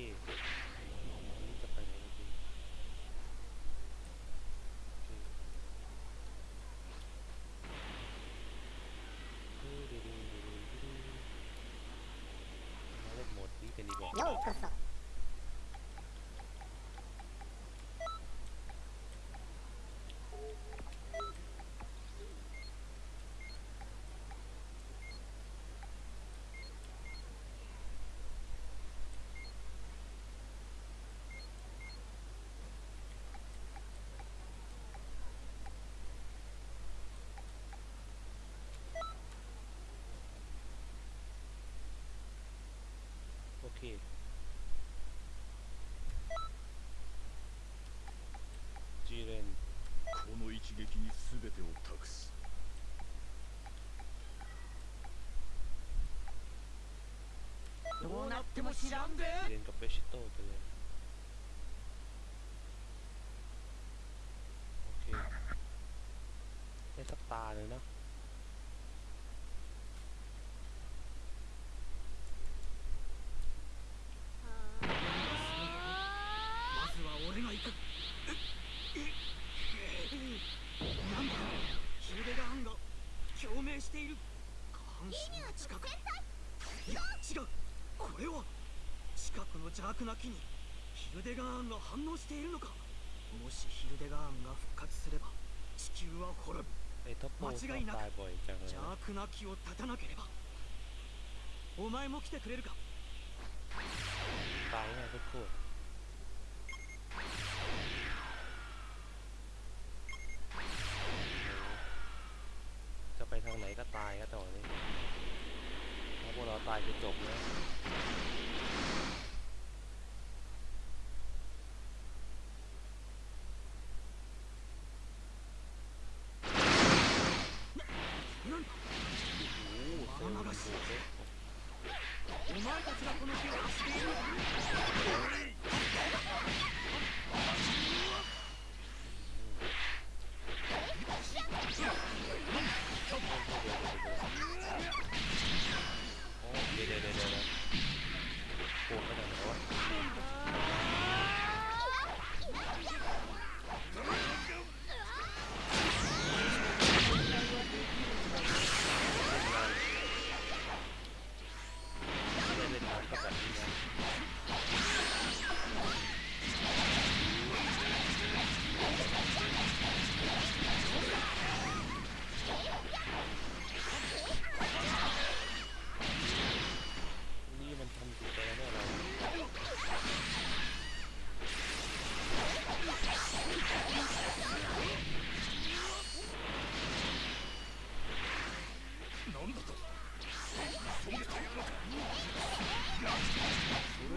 ที่จะไปไหนดีโอเคดูดูดูดูดูดูมาเล่นโหมดนี้กันดีกว่า 全てを託す どうなっても知らんで จีเรนกับเบชิโต้ไปเลยโอเคได้สักตาเลยเนาะ れは近くの邪悪な木にヒルデガーンが反応しているのかもしヒルデガーンが復活すれば地球は滅ぶ ไอ้ท็อปโปชอบ 間違いなく ตายบ่อยจังเลย 邪 นะ 悪な木を断たなければお前も来てくれるか ตายง่ายโคตรๆจะไปทางไหนก็ตายก็ตอนนี้ถ้าพ วกเราตายคือจบนะ なんだโอ้โหเซลล์มันดูดเลย お前たちがこの木を走っている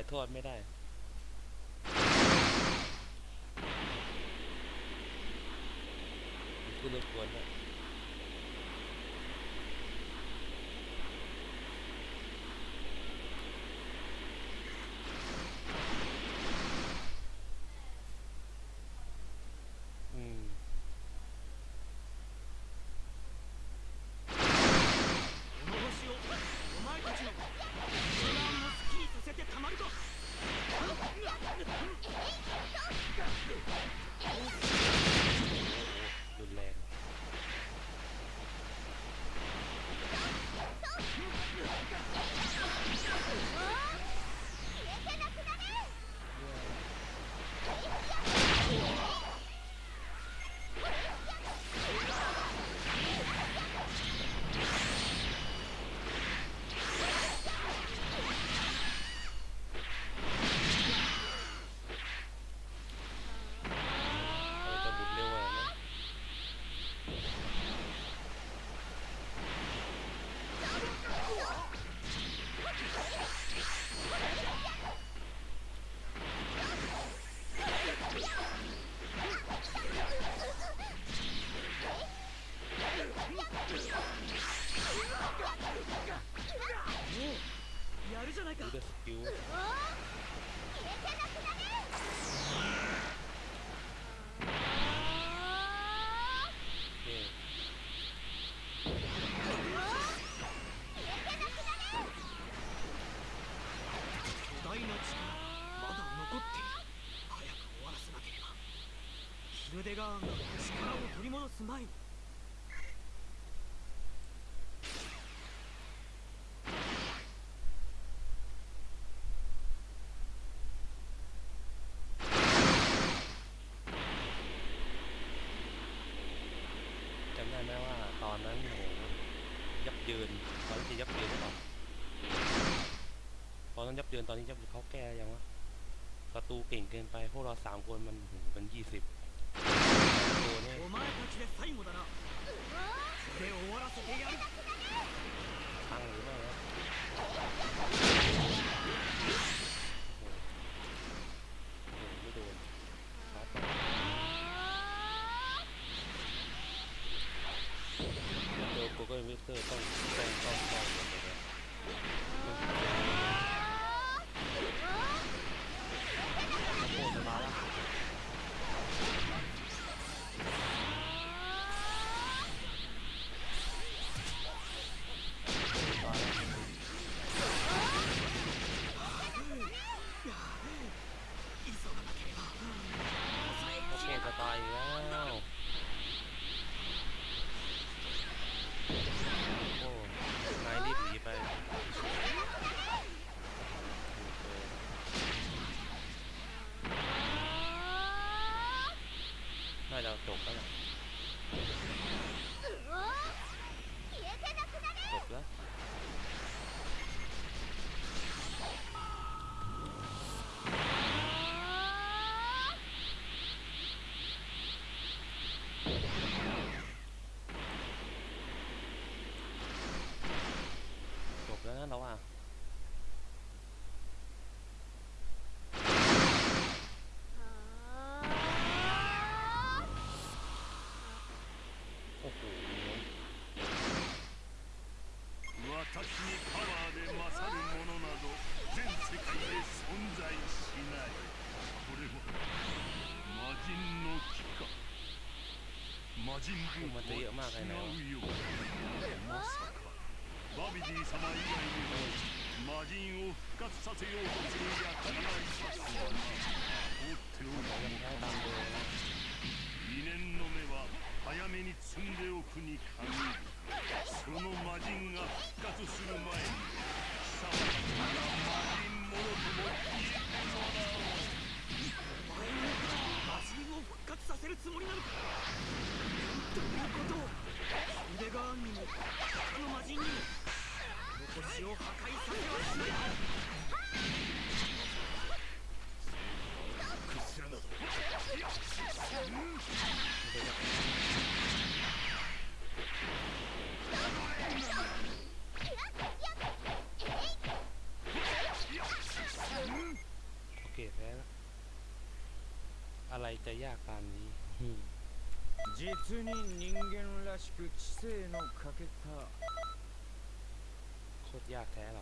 ายทอดไม่ได้คือรบกวนนะ ยับเยินตอนนี้ยับเขาแก้ยังวะประตูเก่งเกินไปพวกเราสามคนมันหูมันยี่สิบตัวงหรือไม่ก็มีเตอร์ต้องต้งต้องต้อง น่าจะจบแล้วล่ะ 私にパワーで勝るものなど全世界で存在しないこれは魔人の木か魔人ブーツは違うよまさかバビディ様以外にも魔人を復活させようとする奴がいます。が放っておいのか2年の目は早めに積んでおくに限るその魔人が復活する前に貴様たちが魔人ものとも言えやかに。実に人間らしく知性の欠けた。こやゃあてえな